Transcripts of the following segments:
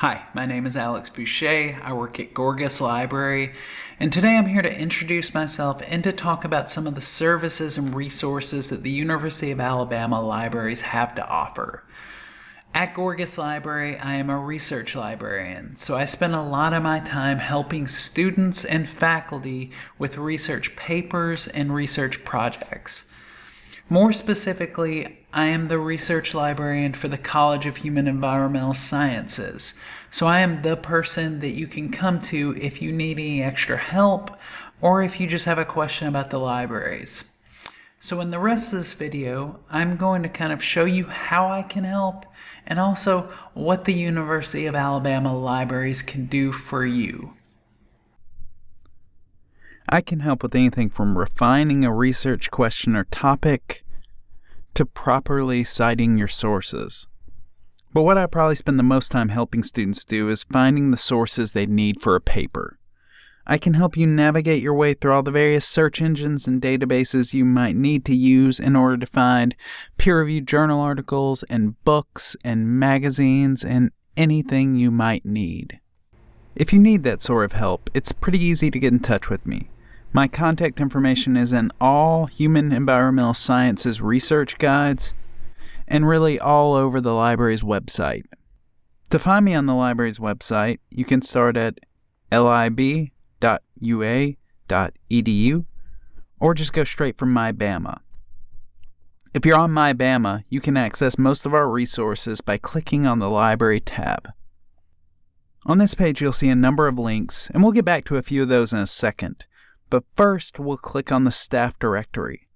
Hi, my name is Alex Boucher. I work at Gorgas Library, and today I'm here to introduce myself and to talk about some of the services and resources that the University of Alabama libraries have to offer. At Gorgas Library, I am a research librarian, so I spend a lot of my time helping students and faculty with research papers and research projects. More specifically, I am the research librarian for the College of Human Environmental Sciences. So I am the person that you can come to if you need any extra help or if you just have a question about the libraries. So in the rest of this video, I'm going to kind of show you how I can help and also what the University of Alabama libraries can do for you. I can help with anything from refining a research question or topic to properly citing your sources. But what I probably spend the most time helping students do is finding the sources they need for a paper. I can help you navigate your way through all the various search engines and databases you might need to use in order to find peer-reviewed journal articles and books and magazines and anything you might need. If you need that sort of help, it's pretty easy to get in touch with me. My contact information is in all human environmental sciences research guides and really all over the library's website. To find me on the library's website, you can start at lib.ua.edu or just go straight from MyBama. If you're on MyBama, you can access most of our resources by clicking on the Library tab. On this page, you'll see a number of links, and we'll get back to a few of those in a second. But first, we'll click on the staff directory.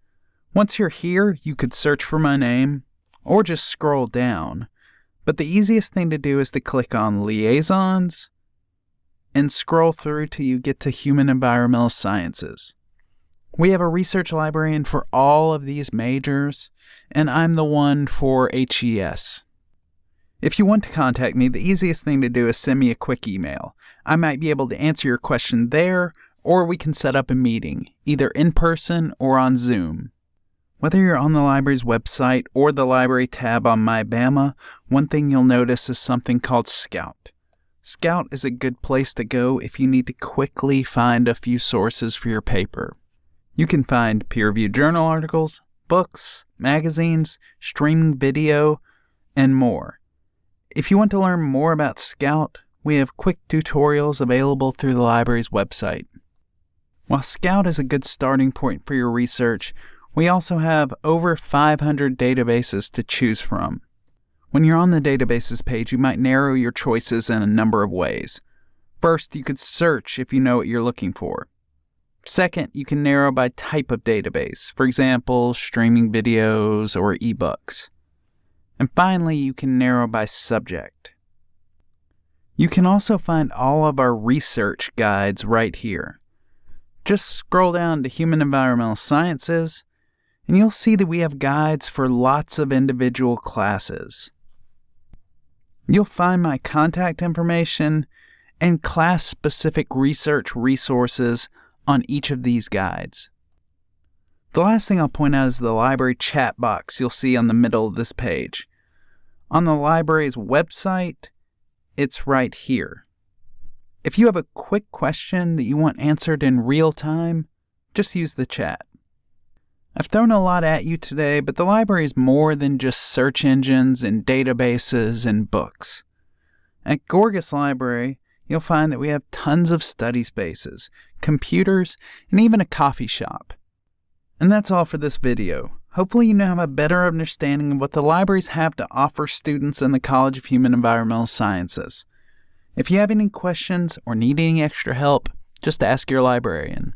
Once you're here, you could search for my name or just scroll down. But the easiest thing to do is to click on Liaisons and scroll through till you get to Human Environmental Sciences. We have a research librarian for all of these majors, and I'm the one for HES. If you want to contact me, the easiest thing to do is send me a quick email. I might be able to answer your question there, or we can set up a meeting, either in person or on Zoom. Whether you're on the library's website or the library tab on MyBama, one thing you'll notice is something called Scout. Scout is a good place to go if you need to quickly find a few sources for your paper. You can find peer-reviewed journal articles, books, magazines, streaming video, and more. If you want to learn more about Scout, we have quick tutorials available through the library's website. While Scout is a good starting point for your research, we also have over 500 databases to choose from. When you're on the databases page, you might narrow your choices in a number of ways. First, you could search if you know what you're looking for. Second, you can narrow by type of database, for example, streaming videos or ebooks. And finally, you can narrow by subject. You can also find all of our research guides right here. Just scroll down to Human Environmental Sciences, and you'll see that we have guides for lots of individual classes. You'll find my contact information and class-specific research resources on each of these guides. The last thing I'll point out is the library chat box you'll see on the middle of this page. On the library's website, it's right here. If you have a quick question that you want answered in real time, just use the chat. I've thrown a lot at you today, but the library is more than just search engines and databases and books. At Gorgas Library, you'll find that we have tons of study spaces, computers, and even a coffee shop. And that's all for this video. Hopefully you now have a better understanding of what the libraries have to offer students in the College of Human Environmental Sciences. If you have any questions or need any extra help, just ask your librarian.